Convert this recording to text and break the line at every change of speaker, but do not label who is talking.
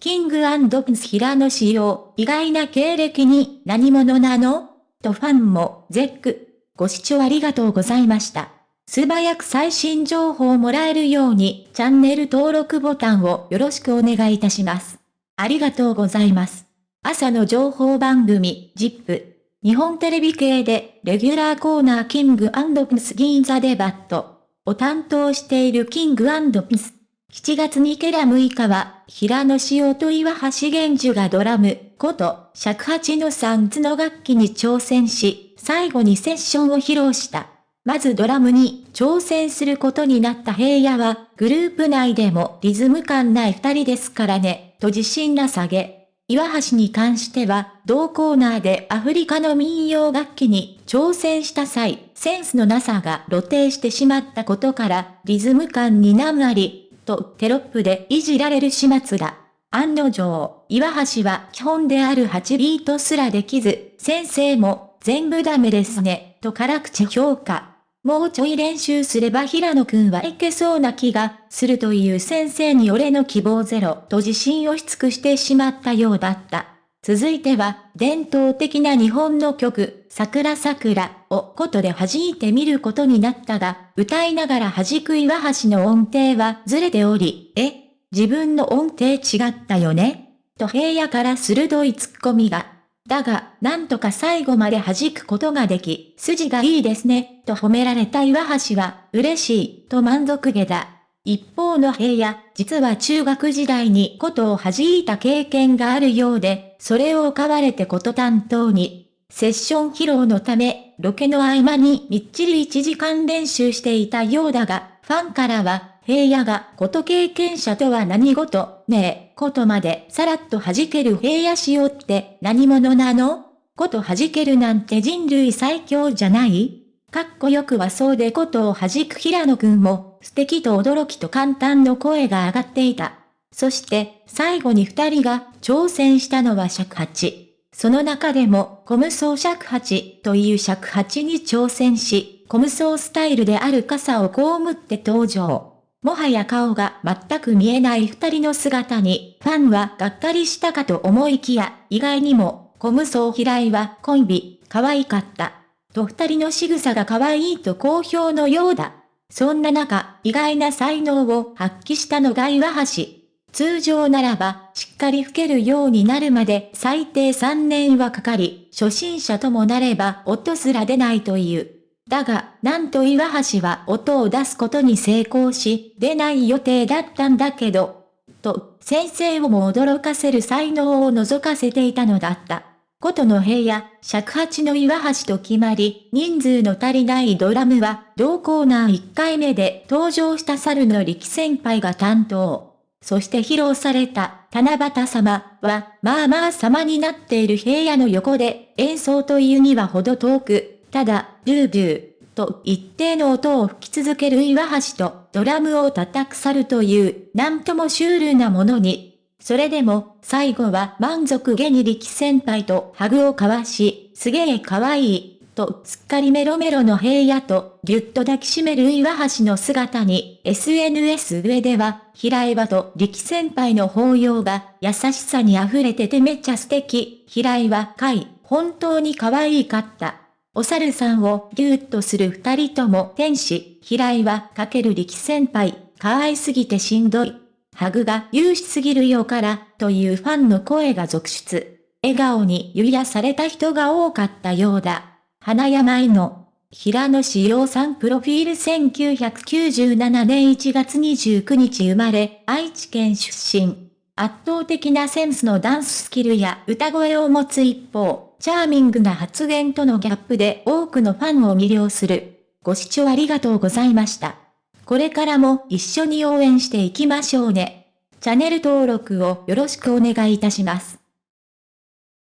キングプンス平野仕様、意外な経歴に何者なの？とファンも絶句。ご視聴ありがとうございました。素早く最新情報をもらえるようにチャンネル登録ボタンをよろしくお願いいたします。ありがとうございます。朝の情報番組、ジップ。日本テレビ系でレギュラーコーナーキングプンス銀座デバットを担当しているキングプンス。7月2ケラ6日は、平野紫耀と岩橋玄樹がドラム、こと、尺八の三つの楽器に挑戦し、最後にセッションを披露した。まずドラムに挑戦することになった平野は、グループ内でもリズム感ない二人ですからね、と自信な下げ。岩橋に関しては、同コーナーでアフリカの民謡楽器に挑戦した際、センスのなさが露呈してしまったことから、リズム感に難あり、とテロップでいじられる始末だ。案の定、岩橋は基本である8ビートすらできず、先生も全部ダメですね、と辛口評価。もうちょい練習すれば平野くんはいけそうな気がするという先生に俺の希望ゼロと自信をし尽くしてしまったようだった。続いては、伝統的な日本の曲、桜桜をことで弾いてみることになったが、歌いながら弾く岩橋の音程はずれており、え自分の音程違ったよね？と平野から鋭いツッコミが。だが、なんとか最後まで弾くことができ、筋がいいですね、と褒められた岩橋は、嬉しい、と満足げだ。一方の平野、実は中学時代にことを弾いた経験があるようで、それを買われてこと担当に、セッション披露のため、ロケの合間にみっちり1時間練習していたようだが、ファンからは、平野がこと経験者とは何事、ねえ、ことまでさらっと弾ける平野仕様って何者なの？こと弾けるなんて人類最強じゃない？かっこよくはそうでことを弾く平野くんも素敵と驚きと簡単の声が上がっていた。そして最後に二人が挑戦したのは尺八。その中でもコムソー尺八という尺八に挑戦し、コムソースタイルである傘を被って登場。もはや顔が全く見えない二人の姿に、ファンはがっかりしたかと思いきや、意外にも、小無双平井はコンビ、可愛かった。と二人の仕草が可愛いと好評のようだ。そんな中、意外な才能を発揮したのが岩橋。通常ならば、しっかり吹けるようになるまで最低3年はかかり、初心者ともなれば音すら出ないという。だが、なんと岩橋は音を出すことに成功し、出ない予定だったんだけど、と、先生をも驚かせる才能を覗かせていたのだった。ことの部屋、尺八の岩橋と決まり、人数の足りないドラムは、同コーナー1回目で登場した猿の力先輩が担当。そして披露された、七夕様は、まあまあ様になっている平野の横で、演奏というにはほど遠く、ただ、ドゥードゥー、と一定の音を吹き続ける岩橋とドラムを叩く猿という、なんともシュールなものに。それでも、最後は満足げに力先輩とハグを交わし、すげえ可愛い、とすっかりメロメロの平野とぎゅっと抱きしめる岩橋の姿に SNS 上では、平岩と力先輩の抱擁が優しさに溢れててめっちゃ素敵。平岩い、本当に可愛かった。お猿さんをぎゅっとする二人とも天使、平井はかける力先輩、可愛すぎてしんどい。ハグが優しすぎるよから、というファンの声が続出。笑顔に癒やされた人が多かったようだ。花山への、平野志陽さんプロフィール1997年1月29日生まれ、愛知県出身。圧倒的なセンスのダンススキルや歌声を持つ一方、チャーミングな発言とのギャップで多くのファンを魅了する。ご視聴ありがとうございました。これからも一緒に応援していきましょうね。チャンネル登録をよろしくお願いいたします。